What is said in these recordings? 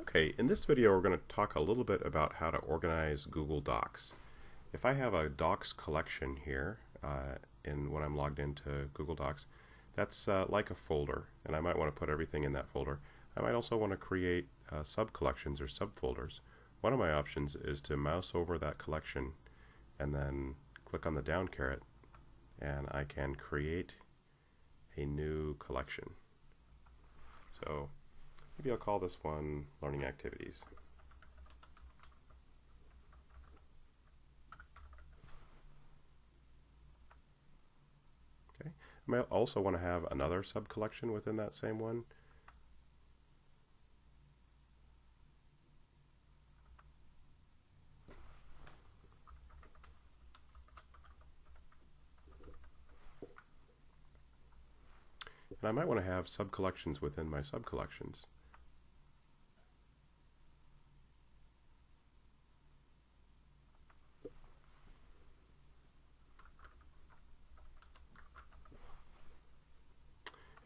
Okay, in this video we're going to talk a little bit about how to organize Google Docs. If I have a Docs collection here, uh, in when I'm logged into Google Docs, that's uh, like a folder, and I might want to put everything in that folder. I might also want to create uh, sub-collections or subfolders. One of my options is to mouse over that collection and then click on the down caret, and I can create a new collection. So Maybe I'll call this one Learning Activities. Okay. I might also want to have another sub-collection within that same one. And I might want to have sub-collections within my sub-collections.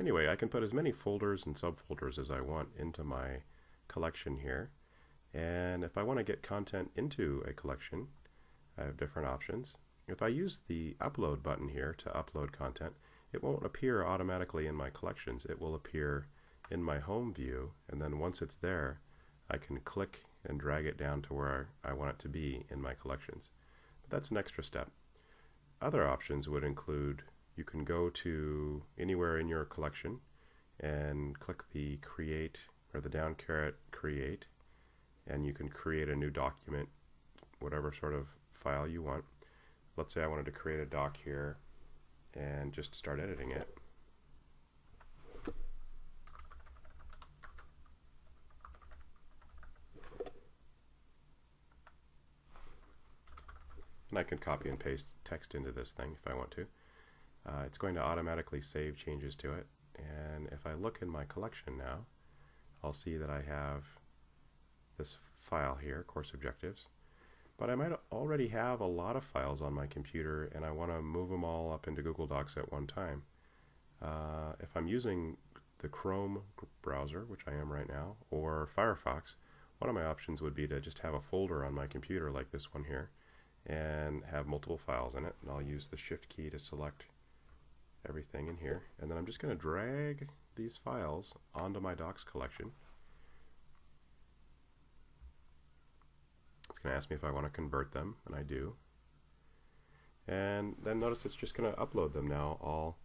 Anyway, I can put as many folders and subfolders as I want into my collection here. And if I want to get content into a collection, I have different options. If I use the upload button here to upload content, it won't appear automatically in my collections. It will appear in my home view, and then once it's there, I can click and drag it down to where I want it to be in my collections. But that's an extra step. Other options would include you can go to anywhere in your collection and click the create or the down caret create and you can create a new document whatever sort of file you want. Let's say I wanted to create a doc here and just start editing it. And I can copy and paste text into this thing if I want to uh, it's going to automatically save changes to it and if I look in my collection now I'll see that I have this file here, course objectives but I might already have a lot of files on my computer and I want to move them all up into Google Docs at one time. Uh, if I'm using the Chrome browser, which I am right now, or Firefox, one of my options would be to just have a folder on my computer like this one here and have multiple files in it and I'll use the shift key to select everything in here. And then I'm just going to drag these files onto my docs collection. It's going to ask me if I want to convert them and I do. And then notice it's just going to upload them now all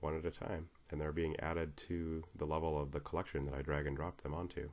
one at a time. And they're being added to the level of the collection that I drag and drop them onto